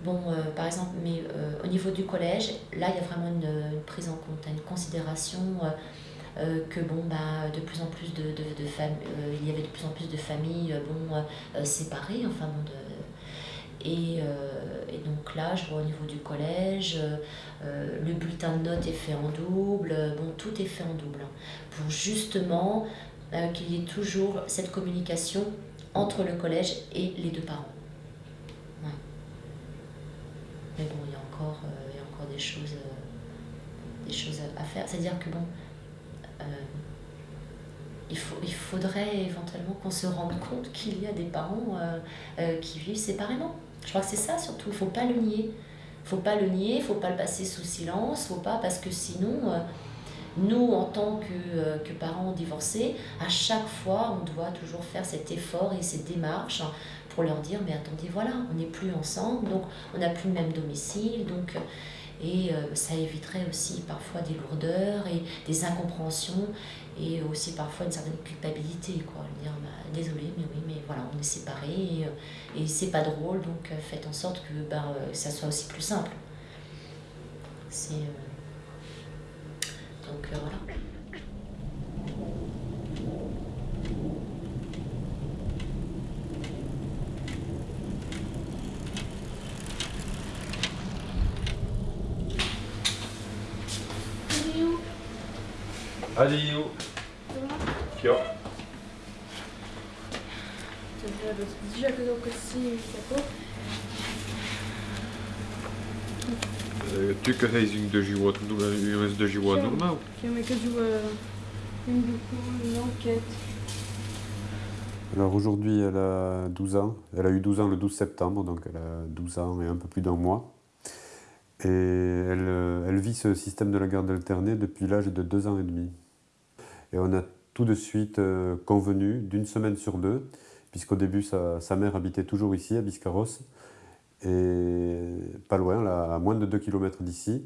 bon, euh, par exemple, mais au niveau du collège, là, il y a vraiment une, prise en compte, une considération que bon, bah, de plus en plus de, de, familles, il y avait de plus en plus de familles bon, séparées, enfin bon, de, euh, et, donc là, je vois au niveau du collège, euh, le bulletin de notes est fait en double, bon, tout est fait en double, hein, pour justement euh, qu'il y ait toujours cette communication entre le collège et les deux parents. Mais bon, il y a encore, il y a encore des, choses, des choses à faire. C'est-à-dire que bon, il, faut, il faudrait éventuellement qu'on se rende compte qu'il y a des parents qui vivent séparément. Je crois que c'est ça surtout, il ne faut pas le nier. Il faut pas le nier, il ne faut pas le passer sous silence, faut pas, parce que sinon, euh, nous, en tant que, euh, que, parents divorcés, à chaque fois, on doit toujours faire cet effort et cette démarche pour leur dire, mais attendez, voilà, on n'est plus ensemble, donc on n'a plus le même domicile, donc... Et ça éviterait aussi parfois des lourdeurs et des incompréhensions et aussi parfois une certaine culpabilité, quoi. Dire, bah, désolé, mais oui, mais voilà, on est séparés et, et c'est pas drôle, donc faites en sorte que bah, ça soit aussi plus simple. C'est. donc voilà. Allez, yo. Tu que une de jiwa, une de jiwa normal. Alors aujourd'hui, elle a 12 ans. Elle a eu 12 ans le 12 septembre, donc elle a 12 ans et un peu plus d'un mois. Et elle, euh, elle vit ce système de la garde alternée depuis l'âge de 2 ans et demi. Et on a tout de suite euh, convenu d'une semaine sur deux, puisqu'au début sa, mère habitait toujours ici, à Biscarros, et pas loin, à moins de 2 km d'ici.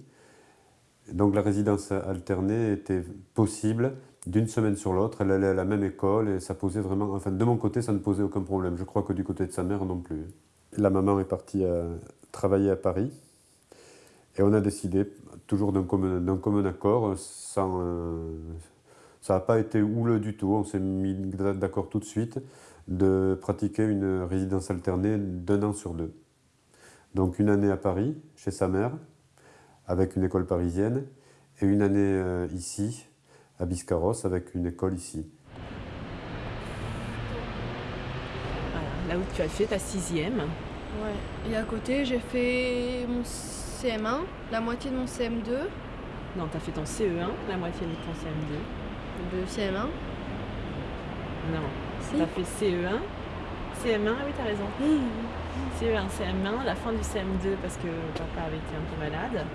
Donc la résidence alternée était possible d'une semaine sur l'autre. Elle allait à la même école et ça posait vraiment. Enfin, de mon côté, ça ne posait aucun problème. Je crois que du côté de sa mère non plus. La maman est partie travailler à Paris et on a décidé, toujours d'un commun, commun, accord, sans, euh, ça n'a pas été houleux du tout, on s'est mis d'accord tout de suite de pratiquer une résidence alternée d'un an sur deux. Donc une année à Paris, chez sa mère, avec une école parisienne, et une année euh, ici, à Biscarros, avec une école ici. Voilà, là où tu as fait ta sixième. Ouais, et à côté, j'ai fait mon CM1, la moitié de mon CM2. Non, tu as fait ton CE1, la moitié de ton CM2 de CM1 Non. Si. T'as fait CE1 CM1, oui, t'as raison. (laughs) CE1, CM1, la fin du CM2 parce que papa avait été un peu malade.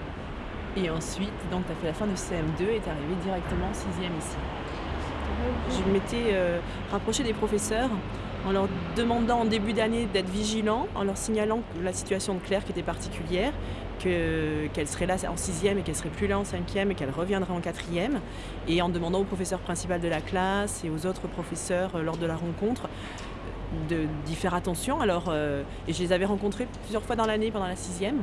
Et ensuite, donc, t'as fait la fin du CM2 et t'es arrivé directement en 6e ici. Je m'étais euh, rapproché des professeurs en leur demandant en début d'année d'être vigilants, en leur signalant la situation de Claire qui était particulière, qu'elle serait là en sixième et qu'elle serait plus là en cinquième et qu'elle reviendrait en quatrième, et en demandant au professeur principal de la classe et aux autres professeurs euh, lors de la rencontre d'y faire attention. Alors, euh, et je les avais rencontrés plusieurs fois dans l'année pendant la sixième.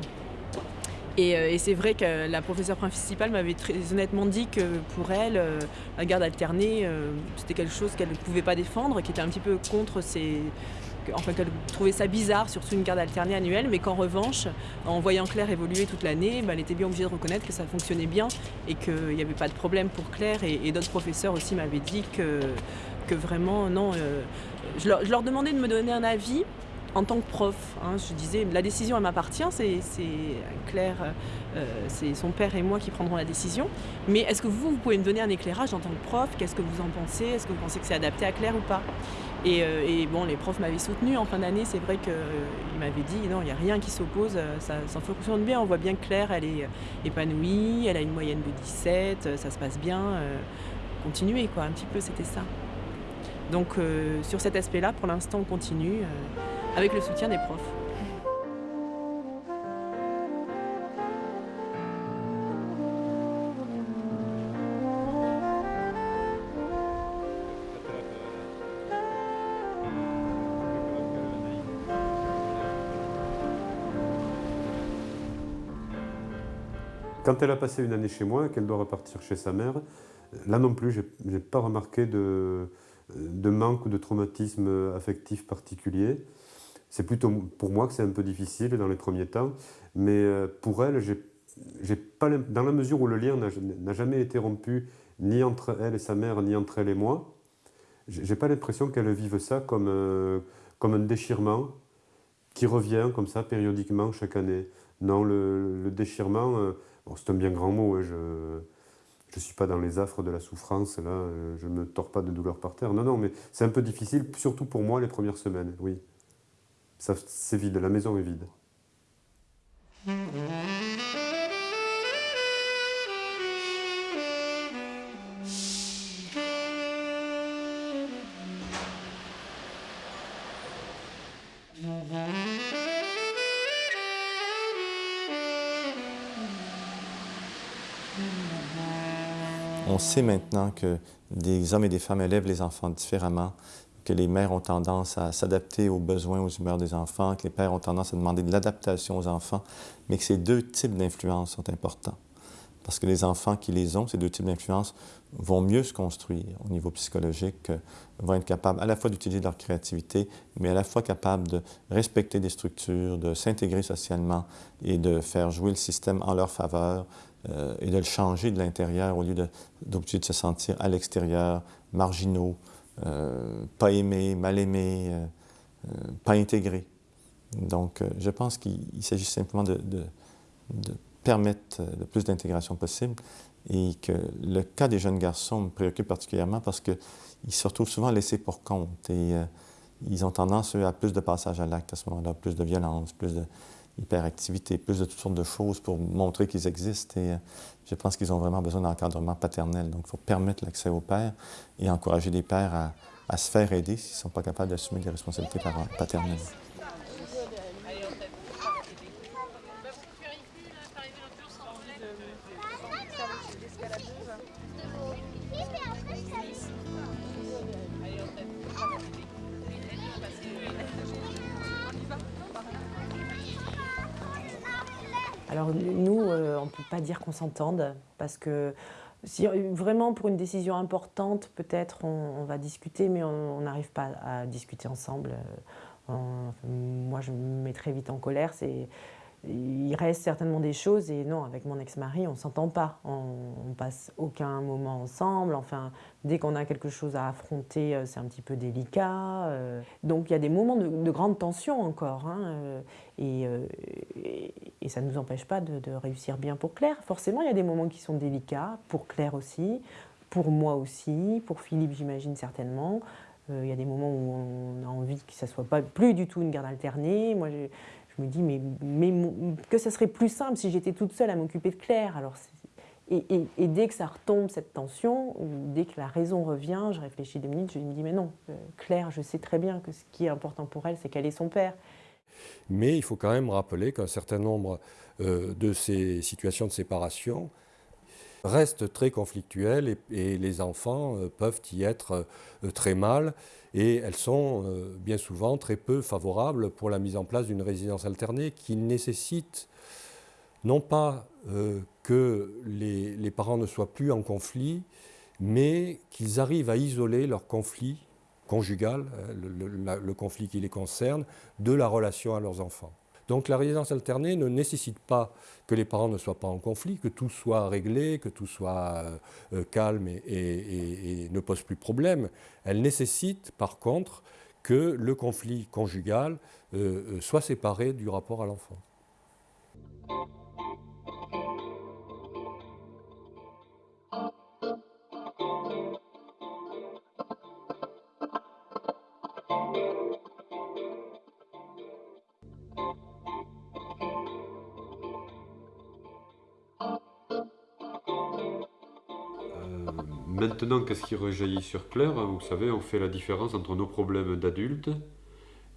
Et, euh, et c'est vrai que la professeure principale m'avait très honnêtement dit que pour elle, la garde alternée, c'était quelque chose qu'elle ne pouvait pas défendre, qui était un petit peu contre ses, enfin qu'elle trouvait ça bizarre, surtout une garde alternée annuelle, mais qu'en revanche, en voyant Claire évoluer toute l'année, bah, elle était bien obligée de reconnaître que ça fonctionnait bien et qu'il n'y avait pas de problème pour Claire. Et, d'autres professeurs aussi m'avaient dit que, vraiment, non, euh, je, leur, demandais de me donner un avis en tant que prof. Hein, je disais, la décision, elle m'appartient, c'est Claire, euh, c'est son père et moi qui prendrons la décision. Mais est-ce que vous, vous pouvez me donner un éclairage en tant que prof? Qu'est-ce que vous en pensez? Est-ce que vous pensez que c'est adapté à Claire ou pas? Et, euh, et, bon, les profs m'avaient soutenu en fin d'année. C'est vrai qu'ils euh, m'avaient dit, non, il n'y a rien qui s'oppose, ça, ça, fonctionne bien. On voit bien que Claire, elle est épanouie, elle a une moyenne de 17, ça se passe bien. continuez, quoi, un petit peu, c'était ça. Donc sur cet aspect-là, pour l'instant, on continue avec le soutien des profs. Quand elle a passé une année chez moi qu'elle doit repartir chez sa mère, là non plus, je n'ai pas remarqué de, de manque ou de traumatisme affectif particulier. C'est plutôt pour moi que c'est un peu difficile dans les premiers temps, mais euh, pour elle, j'ai pas, dans la mesure où le lien n'a jamais été rompu, ni entre elle et sa mère, ni entre elle et moi, j'ai pas l'impression qu'elle vive ça comme, euh, comme un déchirement qui revient comme ça périodiquement chaque année. Non, le, déchirement, euh, c'est un bien grand mot, hein, je ne suis pas dans les affres de la souffrance, là, je ne me tords pas de douleur par terre. Non, non, mais c'est un peu difficile, surtout pour moi, les premières semaines, oui c'est vide, la maison est vide. On sait maintenant que des hommes et des femmes élèvent les enfants différemment, que les mères ont tendance à s'adapter aux besoins, aux humeurs des enfants, que les pères ont tendance à demander de l'adaptation aux enfants, mais que ces deux types d'influences sont importants. Parce que les enfants qui les ont, ces deux types d'influences, vont mieux se construire au niveau psychologique, vont être capables à la fois d'utiliser leur créativité, mais à la fois capables de respecter des structures, de s'intégrer socialement et de faire jouer le système en leur faveur euh, et de le changer de l'intérieur au lieu d'obtenir de, de, se sentir à l'extérieur, marginaux, euh, pas aimés, mal aimés, euh, euh pas intégrés. Donc, je pense qu'il s'agit simplement de, de, de permettre le plus d'intégration possible et que le cas des jeunes garçons me préoccupe particulièrement parce qu'ils se retrouvent souvent laissés pour compte et ils ont tendance, à plus de passage à l'acte à ce moment-là, plus de violence, plus d'hyperactivité, plus de toutes sortes de choses pour montrer qu'ils existent et euh, je pense qu'ils ont vraiment besoin d'encadrement paternel. Donc, il faut permettre l'accès aux pères et encourager les pères à, à se faire aider s'ils ne sont pas capables d'assumer des responsabilités paternelles. Alors nous, euh, on ne peut pas dire qu'on s'entende parce que si vraiment pour une décision importante, peut-être on, va discuter, mais on n'arrive pas à discuter ensemble. Euh, moi, je me mets très vite en colère. C'est il reste certainement des choses et non, avec mon ex-mari, on ne s'entend pas. On, on, passe aucun moment ensemble. Enfin, dès qu'on a quelque chose à affronter, euh, c'est un petit peu délicat. Euh. Donc il y a des moments de, de grande tension encore. Hein, euh, et, ça ne nous empêche pas de, de, réussir bien pour Claire. Forcément, il y a des moments qui sont délicats, pour Claire aussi, pour moi aussi, pour Philippe, j'imagine certainement. Il y a des moments où on a envie que ça ne soit pas plus du tout une garde alternée. Moi, je me dis, mais, mais que ça serait plus simple si j'étais toute seule à m'occuper de Claire. Alors, et, dès que ça retombe, cette tension, dès que la raison revient, je réfléchis deux minutes, je me dis, mais non, euh, Claire, je sais très bien que ce qui est important pour elle, c'est qu'elle ait son père. Mais il faut quand même rappeler qu'un certain nombre euh, de ces situations de séparation restent très conflictuelles et, les enfants euh, peuvent y être euh, très mal et elles sont euh, bien souvent très peu favorables pour la mise en place d'une résidence alternée qui nécessite non pas que les, parents ne soient plus en conflit, mais qu'ils arrivent à isoler leur conflit conjugal, le, conflit qui les concerne, de la relation à leurs enfants. Donc la résidence alternée ne nécessite pas que les parents ne soient pas en conflit, que tout soit réglé, que tout soit euh, calme et, et, et, et, ne pose plus problème. Elle nécessite par contre que le conflit conjugal euh, soit séparé du rapport à l'enfant. Maintenant, qu'est-ce qui rejaillit sur Claire? Vous savez, on fait la différence entre nos problèmes d'adultes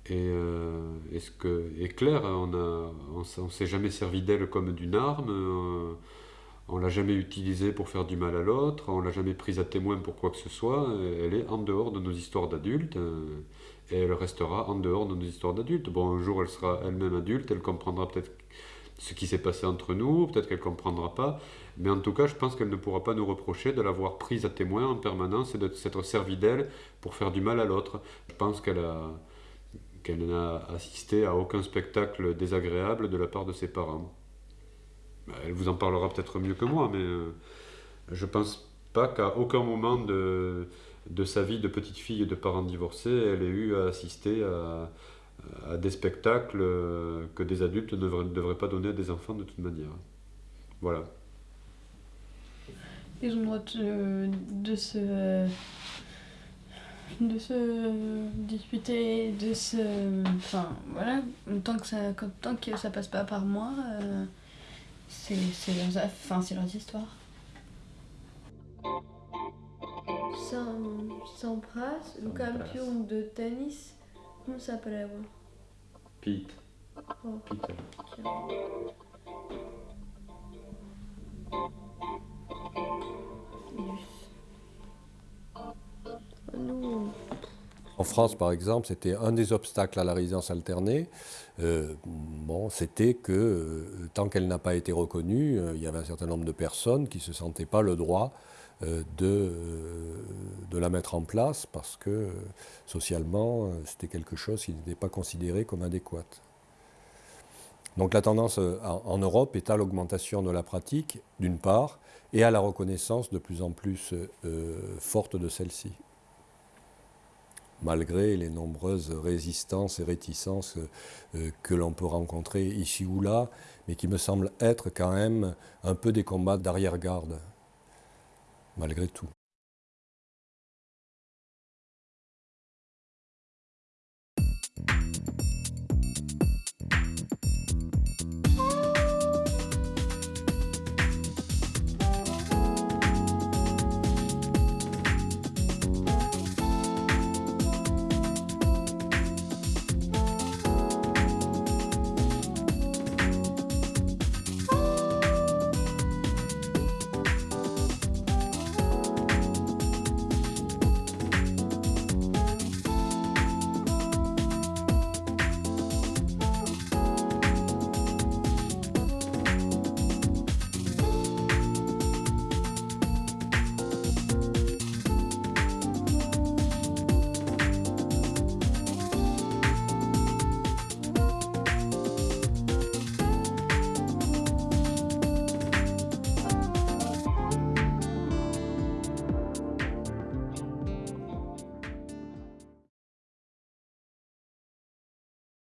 et, euh, et, ce que, et Claire, on ne s'est jamais servi d'elle comme d'une arme, euh, on l'a jamais utilisée pour faire du mal à l'autre, on l'a jamais prise à témoin pour quoi que ce soit. Elle est en dehors de nos histoires d'adultes euh, et elle restera en dehors de nos histoires d'adultes. Bon, un jour, elle sera elle-même adulte, elle comprendra peut-être ce qui s'est passé entre nous, peut-être qu'elle ne comprendra pas, mais en tout cas, je pense qu'elle ne pourra pas nous reprocher de l'avoir prise à témoin en permanence et de s'être servie d'elle pour faire du mal à l'autre. Je pense qu'elle a qu'elle n'a assisté à aucun spectacle désagréable de la part de ses parents. Elle vous en parlera peut-être mieux que moi, mais euh, je pense pas qu'à aucun moment de, de sa vie de petite fille de parents divorcés, elle ait eu à assister à, à des spectacles que des adultes ne devraient, ne devraient pas donner à des enfants de toute manière. Voilà. Ils ont le droit de, se de se disputer, de se... Enfin, voilà, tant que ça, tant que ça passe pas par moi, euh, c'est leurs, enfin, leurs histoires. S'embrasse, le champion de tennis, non se apreva. Pete. En France, par exemple, c'était un des obstacles à la résidence alternée. Euh, bon, c'était que euh, tant qu'elle n'a pas été reconnue, euh, il y avait un certain nombre de personnes qui ne se sentaient pas le droit de de, la mettre en place parce que socialement, c'était quelque chose qui n'était pas considéré comme adéquat. Donc la tendance en Europe est à l'augmentation de la pratique, d'une part, et à la reconnaissance de plus en plus forte de celle-ci malgré les nombreuses résistances et réticences euh, que l'on peut rencontrer ici ou là, mais qui me semblent être quand même un peu des combats d'arrière-garde, malgré tout.